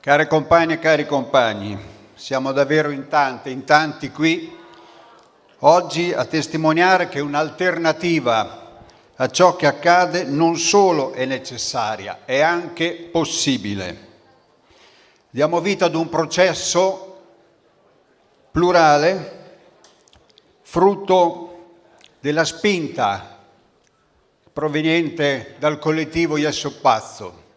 Care compagne e cari compagni, siamo davvero in tanti, in tanti qui oggi a testimoniare che un'alternativa a ciò che accade non solo è necessaria, è anche possibile. Diamo vita ad un processo plurale, frutto della spinta proveniente dal collettivo Iesso Pazzo,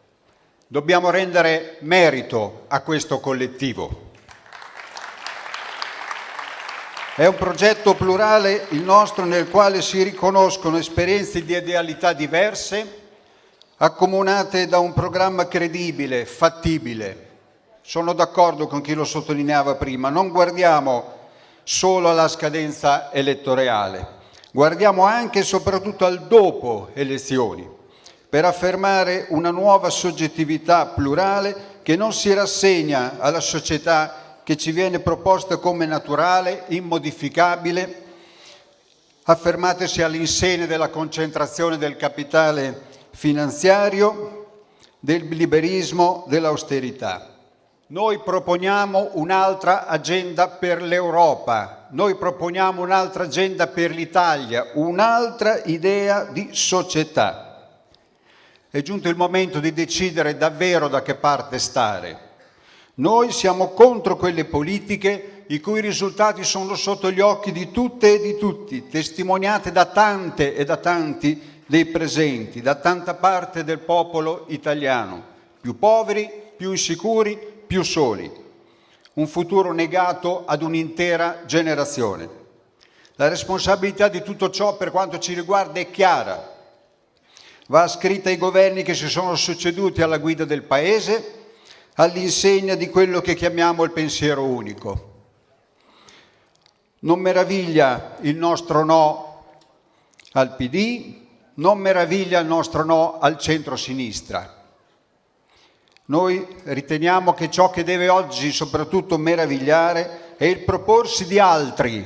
Dobbiamo rendere merito a questo collettivo. È un progetto plurale il nostro nel quale si riconoscono esperienze di idealità diverse, accomunate da un programma credibile, fattibile. Sono d'accordo con chi lo sottolineava prima, non guardiamo solo alla scadenza elettorale, guardiamo anche e soprattutto al dopo elezioni per affermare una nuova soggettività plurale che non si rassegna alla società che ci viene proposta come naturale, immodificabile, affermatesi all'insegna della concentrazione del capitale finanziario, del liberismo, dell'austerità. Noi proponiamo un'altra agenda per l'Europa, noi proponiamo un'altra agenda per l'Italia, un'altra idea di società. È giunto il momento di decidere davvero da che parte stare. Noi siamo contro quelle politiche i cui risultati sono sotto gli occhi di tutte e di tutti, testimoniate da tante e da tanti dei presenti, da tanta parte del popolo italiano, più poveri, più insicuri, più soli. Un futuro negato ad un'intera generazione. La responsabilità di tutto ciò per quanto ci riguarda è chiara, va scritta ai governi che si sono succeduti alla guida del Paese, all'insegna di quello che chiamiamo il pensiero unico. Non meraviglia il nostro no al PD, non meraviglia il nostro no al centro-sinistra. Noi riteniamo che ciò che deve oggi soprattutto meravigliare è il proporsi di altri,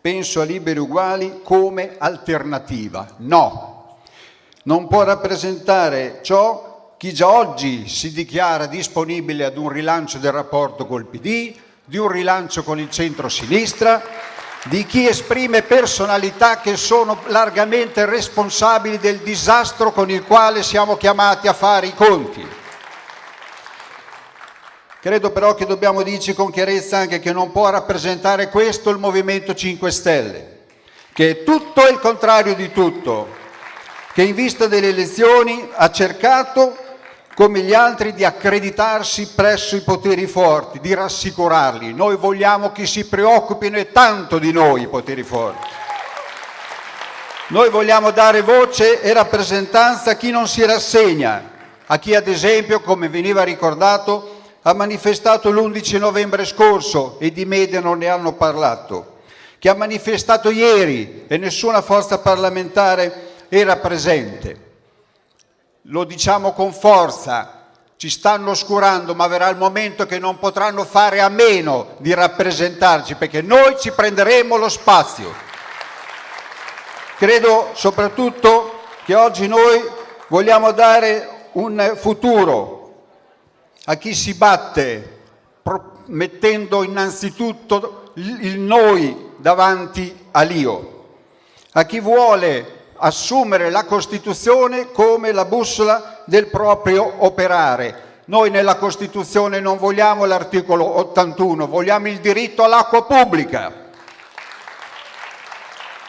penso a liberi uguali, come alternativa. No, non può rappresentare ciò chi già oggi si dichiara disponibile ad un rilancio del rapporto col PD, di un rilancio con il centro-sinistra, di chi esprime personalità che sono largamente responsabili del disastro con il quale siamo chiamati a fare i conti. Credo però che dobbiamo dirci con chiarezza anche che non può rappresentare questo il Movimento 5 Stelle, che è tutto il contrario di tutto, che in vista delle elezioni ha cercato, come gli altri, di accreditarsi presso i poteri forti, di rassicurarli. Noi vogliamo che si preoccupino e tanto di noi i poteri forti. Noi vogliamo dare voce e rappresentanza a chi non si rassegna, a chi ad esempio, come veniva ricordato, ha manifestato l'11 novembre scorso e di media non ne hanno parlato, che ha manifestato ieri e nessuna forza parlamentare era presente. Lo diciamo con forza, ci stanno oscurando, ma verrà il momento che non potranno fare a meno di rappresentarci, perché noi ci prenderemo lo spazio. Credo soprattutto che oggi noi vogliamo dare un futuro a chi si batte, mettendo innanzitutto il noi davanti all'io, a chi vuole assumere la Costituzione come la bussola del proprio operare. Noi nella Costituzione non vogliamo l'articolo 81, vogliamo il diritto all'acqua pubblica.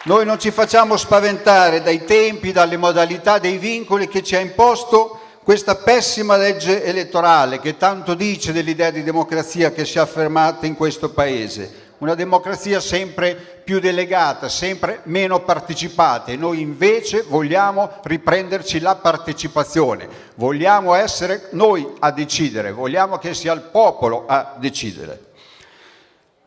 Noi non ci facciamo spaventare dai tempi, dalle modalità, dei vincoli che ci ha imposto questa pessima legge elettorale che tanto dice dell'idea di democrazia che si è affermata in questo Paese una democrazia sempre più delegata, sempre meno partecipata e noi invece vogliamo riprenderci la partecipazione, vogliamo essere noi a decidere, vogliamo che sia il popolo a decidere.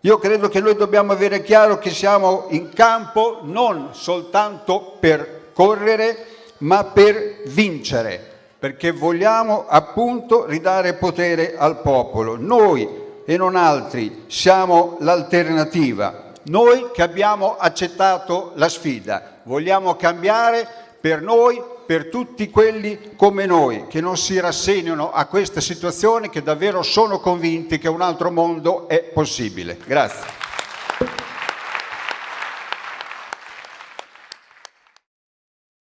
Io credo che noi dobbiamo avere chiaro che siamo in campo non soltanto per correre, ma per vincere, perché vogliamo appunto ridare potere al popolo. Noi e non altri siamo l'alternativa. Noi che abbiamo accettato la sfida, vogliamo cambiare per noi, per tutti quelli come noi, che non si rassegnano a questa situazione, che davvero sono convinti che un altro mondo è possibile. Grazie.